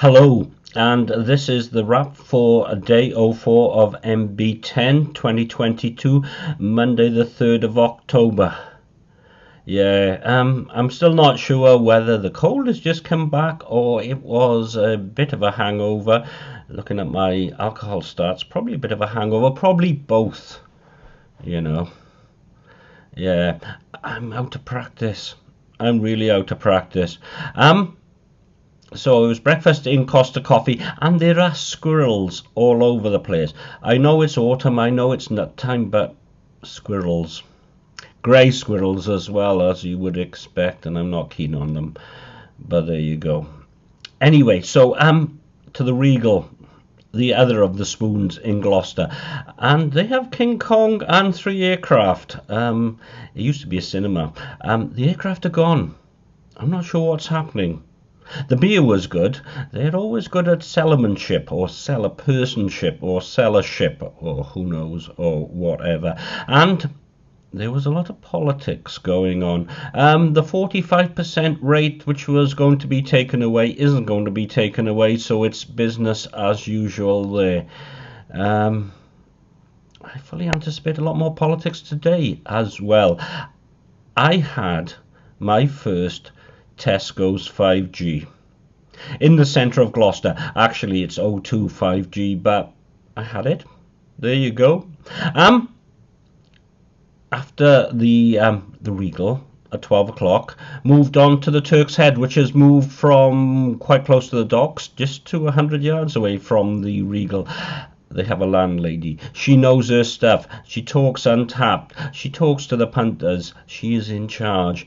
Hello, and this is the wrap for day 04 of MB10 2022, Monday the 3rd of October. Yeah, um, I'm still not sure whether the cold has just come back or it was a bit of a hangover. Looking at my alcohol stats, probably a bit of a hangover, probably both, you know. Yeah, I'm out of practice. I'm really out of practice. Um, so it was breakfast in Costa Coffee, and there are squirrels all over the place. I know it's autumn, I know it's nut time, but squirrels. Grey squirrels as well, as you would expect, and I'm not keen on them. But there you go. Anyway, so um, to the Regal, the other of the spoons in Gloucester, and they have King Kong and three aircraft. Um, it used to be a cinema. Um, the aircraft are gone. I'm not sure what's happening. The beer was good. They're always good at cellarmanship or cellar personship or cellarship or who knows or whatever. And there was a lot of politics going on. Um, the 45% rate, which was going to be taken away, isn't going to be taken away, so it's business as usual there. Um, I fully anticipate a lot more politics today as well. I had my first Tesco's 5G. In the centre of Gloucester. Actually, it's O2 5G, but I had it. There you go. Um, after the um, the Regal at 12 o'clock, moved on to the Turk's Head, which has moved from quite close to the docks, just to 100 yards away from the Regal. They have a landlady. She knows her stuff. She talks Untappd. She talks to the punters. She is in charge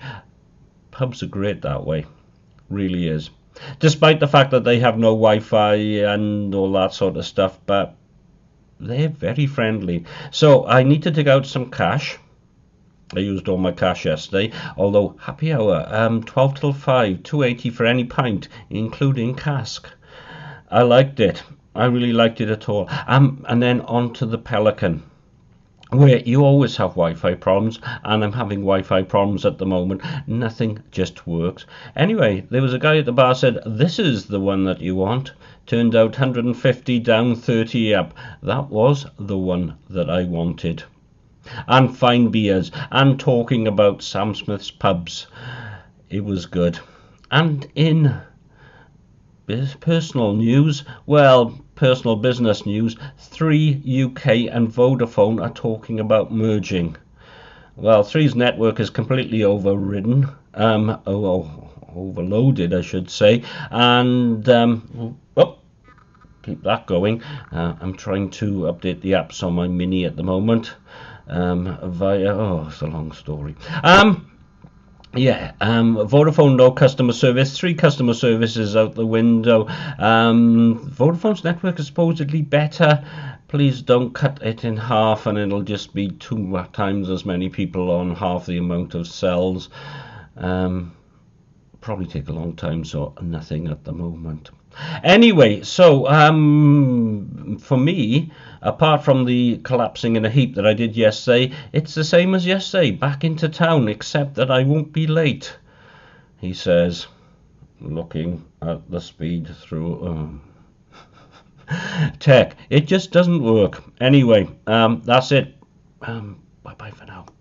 pubs are great that way. Really is. Despite the fact that they have no Wi-Fi and all that sort of stuff, but they're very friendly. So I need to dig out some cash. I used all my cash yesterday, although happy hour, um, 12 till 5, 280 for any pint, including cask. I liked it. I really liked it at all. Um, and then on to the Pelican where you always have Wi-Fi problems, and I'm having Wi-Fi problems at the moment. Nothing just works. Anyway, there was a guy at the bar said, "This is the one that you want." Turned out 150 down, 30 up. That was the one that I wanted. And fine beers, and talking about Sam Smith's pubs. It was good. And in uh, personal news, well, personal business news, Three UK and Vodafone are talking about merging. Well, Three's network is completely overridden, um, oh, overloaded, I should say, and um, oh, keep that going. Uh, I'm trying to update the apps on my Mini at the moment um, via. Oh, it's a long story. Um, yeah, um, Vodafone no customer service, three customer services out the window. Um, Vodafone's network is supposedly better. Please don't cut it in half and it'll just be two times as many people on half the amount of cells. Um, probably take a long time, so nothing at the moment. Anyway, so um, for me, apart from the collapsing in a heap that I did yesterday, it's the same as yesterday, back into town, except that I won't be late, he says, looking at the speed through. Um, tech, it just doesn't work. Anyway, um, that's it. Um, bye bye for now.